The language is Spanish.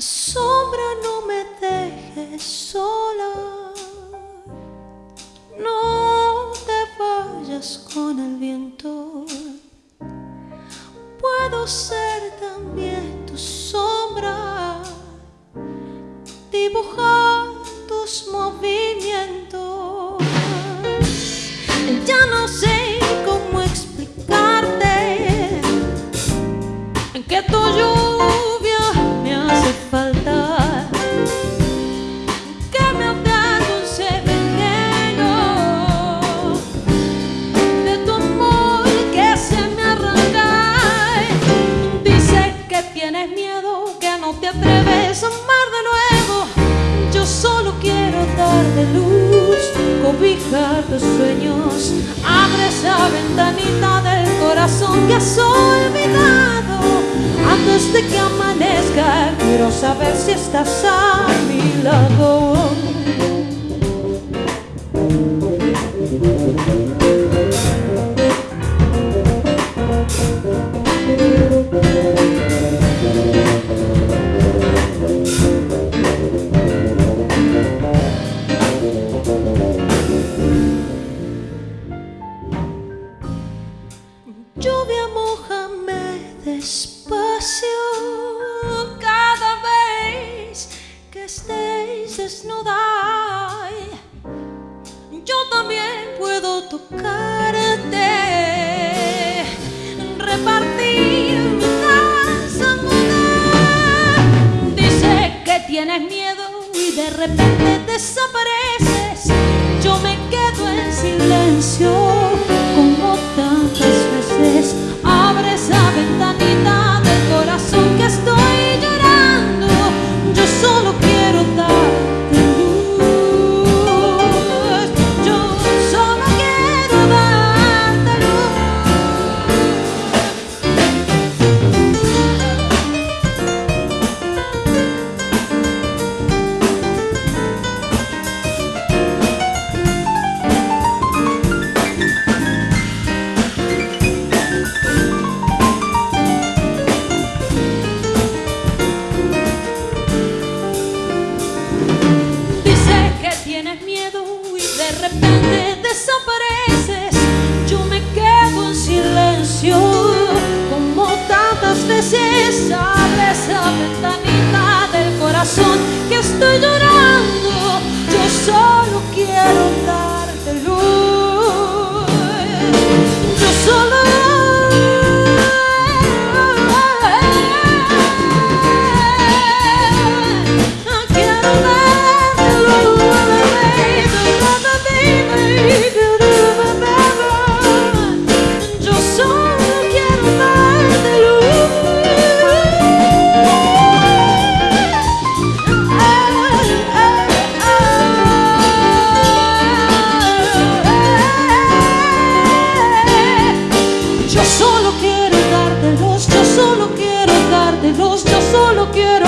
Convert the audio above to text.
sombra no me dejes sola, no te vayas con el viento, puedo ser atreves a amar de nuevo. Yo solo quiero darte luz, cobijar tus sueños. Abre esa ventanita del corazón que has olvidado. Antes de que amanezca, quiero saber si estás a mi lado. Lluvia, mojame despacio cada vez que estéis desnuda. Yo también puedo tocarte, repartir mi. Dice que tienes miedo y de repente desapareces. Yo me quedo en silencio desapareces, yo me quedo en silencio. Como tantas veces abres la ventanita del corazón que estoy llorando. regalarlos, yo solo quiero